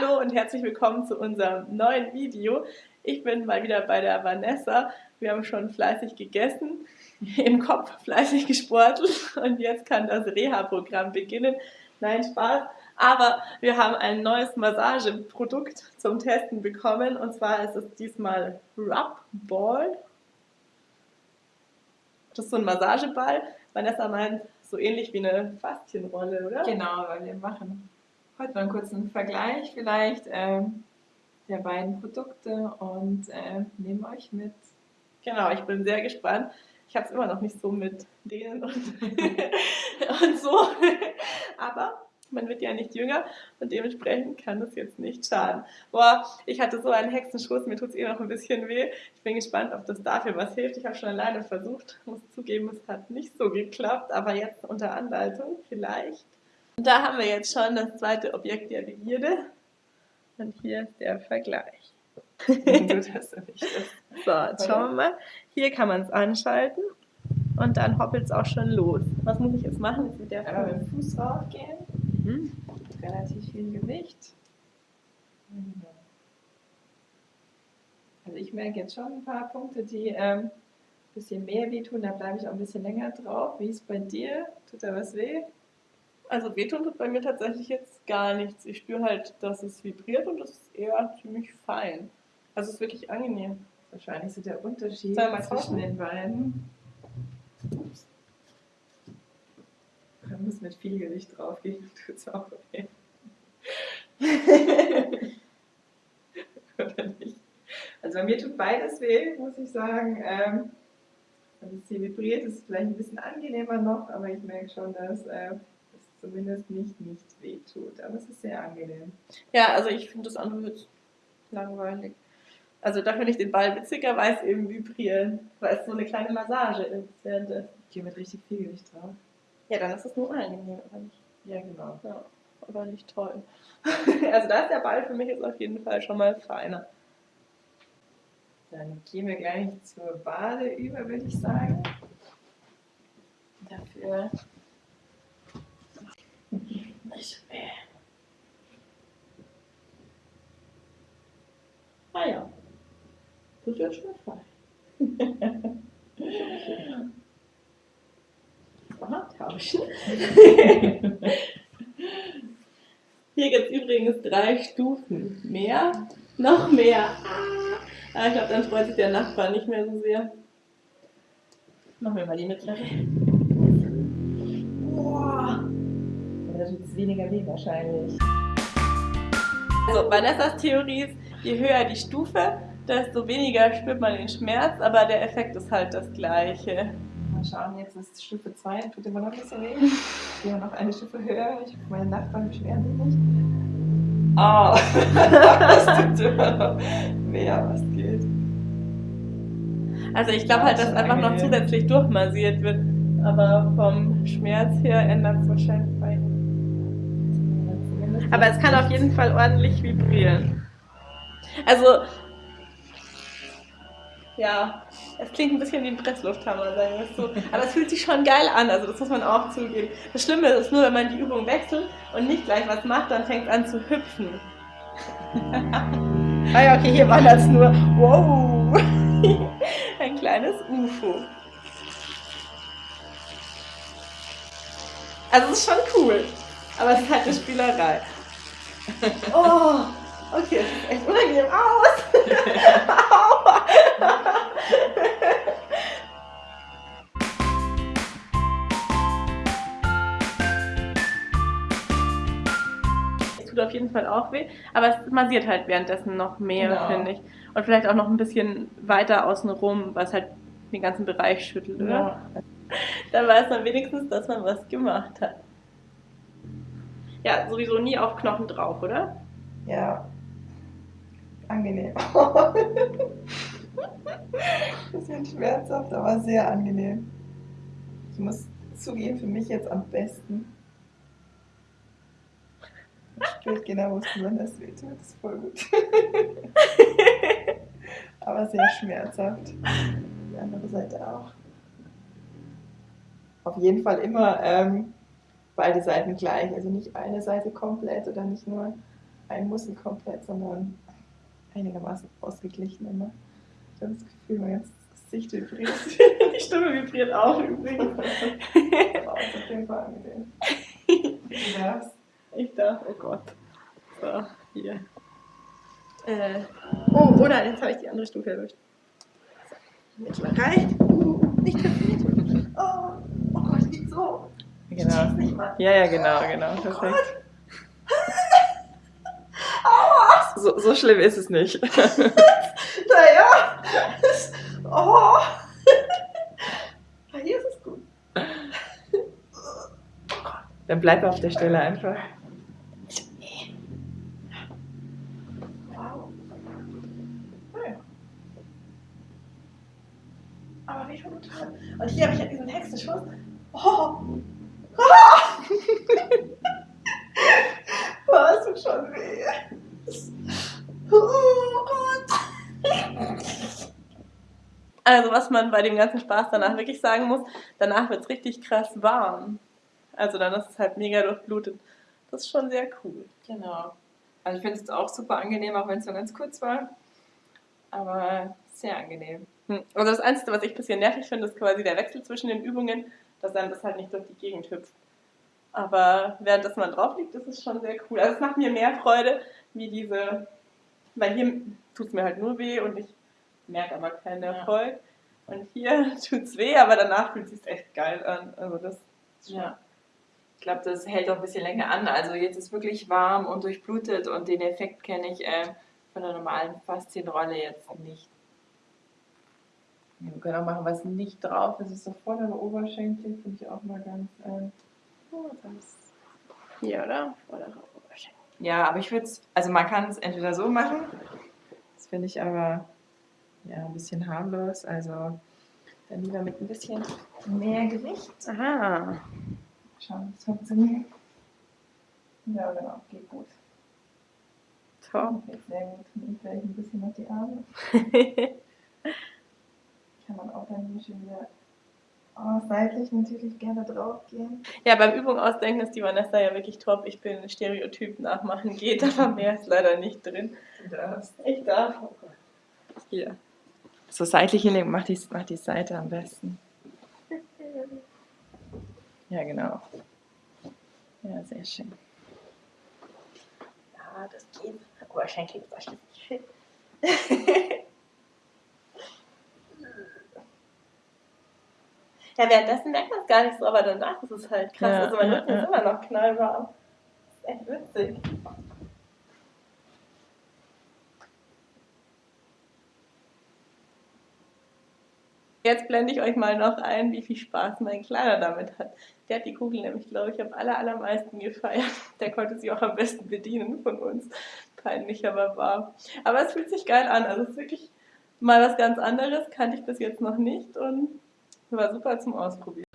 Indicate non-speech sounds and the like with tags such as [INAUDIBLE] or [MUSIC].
Hallo und herzlich willkommen zu unserem neuen Video. Ich bin mal wieder bei der Vanessa. Wir haben schon fleißig gegessen, [LAUGHS] im Kopf fleißig gesportelt und jetzt kann das Reha-Programm beginnen. Nein, Spaß. Aber wir haben ein neues Massageprodukt zum Testen bekommen und zwar ist es diesmal Rub Ball. Das ist so ein Massageball. Vanessa meint, so ähnlich wie eine Faszienrolle, oder? Genau, weil wir machen heute mal einen kurzen Vergleich vielleicht ähm, der beiden Produkte und äh, nehmen euch mit. Genau, ich bin sehr gespannt. Ich habe es immer noch nicht so mit denen und, [LAUGHS] und so. Aber man wird ja nicht jünger und dementsprechend kann das jetzt nicht schaden. Boah, ich hatte so einen Hexenschuss, mir tut es eh noch ein bisschen weh. Ich bin gespannt, ob das dafür was hilft. Ich habe schon alleine versucht, muss zugeben, es hat nicht so geklappt, aber jetzt unter Anleitung vielleicht. Und da haben wir jetzt schon das zweite Objekt der Begierde. Und hier ist der Vergleich. du das. [LAUGHS] So, jetzt schauen wir mal. Hier kann man es anschalten und dann hoppelt es auch schon los. Was muss ich jetzt machen? Jetzt mit der Einmal mit dem Fuß raufgehen. Mhm. Relativ viel Gewicht. Also ich merke jetzt schon ein paar Punkte, die ähm, ein bisschen mehr wehtun. Da bleibe ich auch ein bisschen länger drauf. Wie ist es bei dir? Tut da was weh? Also wehtun tut bei mir tatsächlich jetzt gar nichts. Ich spüre halt, dass es vibriert und das ist eher ziemlich fein. Also es ist wirklich angenehm. Wahrscheinlich so der Unterschied zwischen den beiden. Ups. Man muss mit viel Gewicht draufgehen, [LAUGHS] tut es auch weh. [LAUGHS] Oder nicht? Also bei mir tut beides weh, muss ich sagen. Ähm, wenn es hier vibriert, ist es vielleicht ein bisschen angenehmer noch, aber ich merke schon, dass äh, es zumindest nicht nicht weh tut. Aber es ist sehr angenehm. Ja, also ich finde das andere jetzt langweilig. Also da finde ich den Ball witziger, weil es eben vibrieren, weil es so eine kleine Massage ist. Hier mit richtig viel Gewicht drauf. Ja, dann ist es nur unangenehm, oder nicht? Ja, genau. Ja, aber nicht toll. [LAUGHS] also da ist der Ball für mich jetzt auf jeden Fall schon mal feiner. Dann gehen wir gleich zur Bade über, würde ich sagen. Dafür nicht schwer. Ah ja, das ist fein. [LAUGHS] Aha, tauschen. [LAUGHS] Hier gibt es übrigens drei Stufen. Mehr, noch mehr. Ah, ich glaube, dann freut sich der Nachbar nicht mehr so sehr. Machen wir mal die mittlere. Boah. Aber da tut es weniger weh wahrscheinlich. Also Vanessas Theorie ist, je höher die Stufe, desto weniger spürt man den Schmerz, aber der Effekt ist halt das gleiche. Mal schauen, jetzt ist Stufe 2, tut immer noch ein bisschen weh. Gehen wir noch eine Stufe höher. Ich hoffe, meine Nachbarn beschweren sich nicht. Oh, das tut immer noch weh, es geht. Also ich glaube halt, dass einfach noch zusätzlich durchmassiert wird. Aber vom Schmerz her ändert es wahrscheinlich bei Aber es kann auf jeden Fall ordentlich vibrieren. Also ja, es klingt ein bisschen wie ein Presslufthammer, sagen wir es so. Aber es fühlt sich schon geil an, also das muss man auch zugeben. Das Schlimme ist nur, wenn man die Übung wechselt und nicht gleich was macht, dann fängt es an zu hüpfen. [LAUGHS] ah ja, okay, hier war das nur, wow, [LAUGHS] ein kleines UFO. Also es ist schon cool, aber es ist halt eine Spielerei. [LAUGHS] Oh, okay, es sieht echt unangenehm aus. tut auf jeden Fall auch weh, aber es massiert halt währenddessen noch mehr, genau. finde ich. Und vielleicht auch noch ein bisschen weiter außen rum, was halt den ganzen Bereich schüttelt, oder? Ja. [LAUGHS] Dann weiß man wenigstens, dass man was gemacht hat. Ja, sowieso nie auf Knochen drauf, oder? Ja. Angenehm. [LAUGHS] bisschen schmerzhaft, aber sehr angenehm. Ich muss zugeben, für mich jetzt am besten. Ich genau, wo es besonders wehtut. Das ist voll gut. [LAUGHS] Aber sehr schmerzhaft. Die andere Seite auch. Auf jeden Fall immer ähm, beide Seiten gleich. Also nicht eine Seite komplett oder nicht nur ein Muskel komplett, sondern einigermaßen ausgeglichen immer. Ich habe das Gefühl, mein ganzes Gesicht vibriert. [LAUGHS] Die Stimme vibriert auch übrigens. [LAUGHS] Aber ist auf jeden Fall angenehm. Du darfst. Ich darf, oh Gott. So, hier. Äh, oh, oh nein, jetzt habe ich die andere Stufe erwischt. So, jetzt mal reicht. Uh, nicht perfekt. Oh, oh Gott, geht so. Genau. Nicht mal. Ja, ja, genau, genau. Perfekt. [LAUGHS] Aua! So, so schlimm ist es nicht. [LAUGHS] Naja. Oh. Hier ist es gut. Dann bleib auf der Stelle einfach. Wow. Naja. Aber wie schon total. Und hier habe ich ja diesen Hexenschuss. Oh. [LAUGHS] Ah. Was tut schon weh. Oh Gott. Also was man bei dem ganzen Spaß danach wirklich sagen muss, danach wird es richtig krass warm. Also dann ist es halt mega durchblutet. Das ist schon sehr cool. Genau. Also ich finde es auch super angenehm, auch wenn es nur ganz kurz war. Aber sehr angenehm. Hm. Also das Einzige, was ich ein bisschen nervig finde, ist quasi der Wechsel zwischen den Übungen, dass dann das halt nicht durch die Gegend hüpft. Aber während das man drauf liegt, ist es schon sehr cool. Also es macht mir mehr Freude, wie diese, weil hier tut es mir halt nur weh und ich merke aber keinen Ja. Erfolg. Und hier [LAUGHS] tut es weh, aber danach fühlt es sich echt geil an. Also das ist schon- Ja. Ich glaube, das hält auch ein bisschen länger an. Also jetzt ist wirklich warm und durchblutet und den Effekt kenne ich äh, von der normalen Faszienrolle jetzt nicht. Ja, wir können auch machen, was nicht drauf ist. ist so am Oberschenkel, finde ich auch mal ganz. Äh, oh, das Hier, oder? Oder Oberschenkel. Ja, aber ich würde es, also man kann es entweder so machen, das finde ich aber ja ein bisschen harmlos, also dann lieber mit ein bisschen mehr Gewicht. Aha. Schauen, ob es funktioniert. Ja, genau, geht gut. Top. Okay, sehr gut. Und vielleicht ein bisschen auf die Arme. [LAUGHS] Man auch dann hier schon wieder oh, seitlich natürlich gerne drauf gehen. Ja, beim Übung ausdenken ist die Vanessa ja wirklich top. Ich bin Stereotyp nachmachen geht, [LAUGHS] aber mehr ist leider nicht drin. Du darfst. Ich darf. Oh. Hier. So seitlich hinlegen, mach die, mach die Seite am besten. [LAUGHS] Ja, genau. Ja, sehr schön. Ja, das geht. Oberschenkel ist echt nicht ja, währenddessen merkt man es gar nicht so, aber danach ist es halt krass. Ja, also mein Rücken ja. ist immer noch knallwarm. Das ist echt witzig. Jetzt blende ich euch mal noch ein, wie viel Spaß mein Kleiner damit hat. Der hat die Kugel nämlich, glaube ich, am aller, allermeisten gefeiert. Der konnte sie auch am besten bedienen von uns. Peinlich, aber wahr. Aber es fühlt sich geil an. Also es ist wirklich mal was ganz anderes. Kannte ich bis jetzt noch nicht und war super zum Ausprobieren.